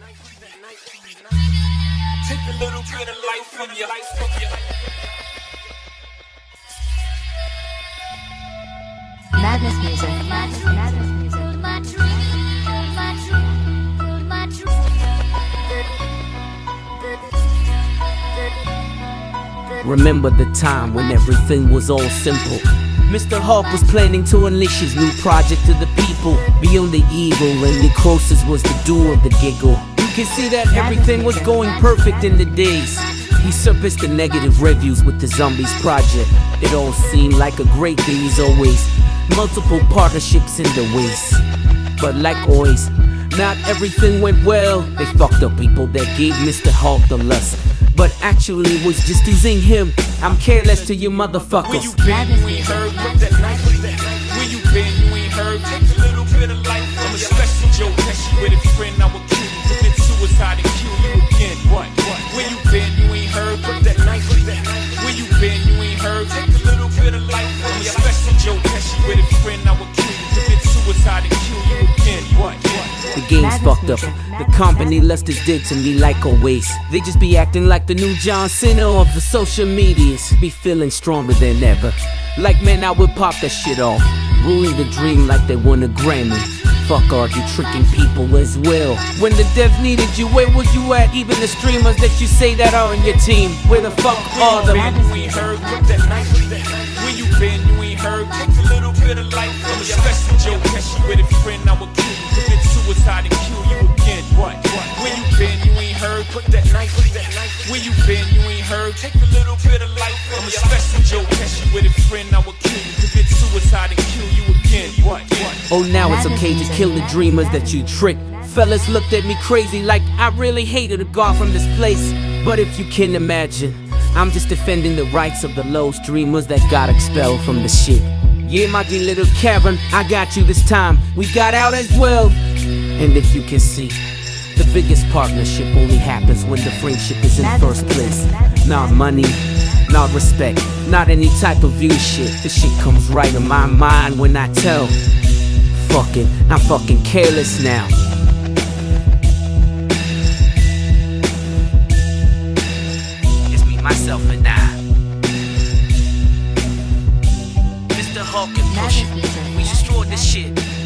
Take a little bit of life from your life from your Madness music. Madness, madness music. Remember the time when everything was all simple. Mr. Hawk was planning to unleash his new project to the people. Beyond the evil, and the closest was the do of the giggle. You can see that everything was going perfect in the days. He surfaced the negative reviews with the Zombies project. It all seemed like a great day as always. Multiple partnerships in the ways. But like always, not everything went well. They fucked up people that gave Mr. Hawk the lust. But actually was just using him. I'm careless to you Where motherfuckers. you been, ain't heard. Put that that The game's fucked up. The company lust is dick to me like always. They just be acting like the new John Cena of the social medias. Be feeling stronger than ever. Like man, I would pop that shit off. Ruling the dream like they won a Grammy. Fuck are you tricking people as well? When the dev needed you, where was you at? Even the streamers that you say that are on your team, where the fuck are Where them? you ain't heard. Put that knife, put that. Where you been, you ain't heard. Take a little bit of life. I'm a special Joe Pesci with a friend. I will kill you. And kill you again. What? Where you been, you ain't heard. Put that knife, put that knife. Where you been, you ain't heard. Take a little bit of life. I'm a special Joe with a friend. I kill you. Commit suicide and kill you again. What? Oh, now it's okay to kill the dreamers that you tricked. Fellas looked at me crazy like I really hated a god from this place. But if you can imagine, I'm just defending the rights of the low streamers that got expelled from the shit. Yeah, my dear little Karen, I got you this time. We got out as well. And if you can see, the biggest partnership only happens when the friendship is in first place. Not money, not respect, not any type of view shit. The shit comes right in my mind when I tell. Fuck it, I'm fucking careless now. We destroyed this shit.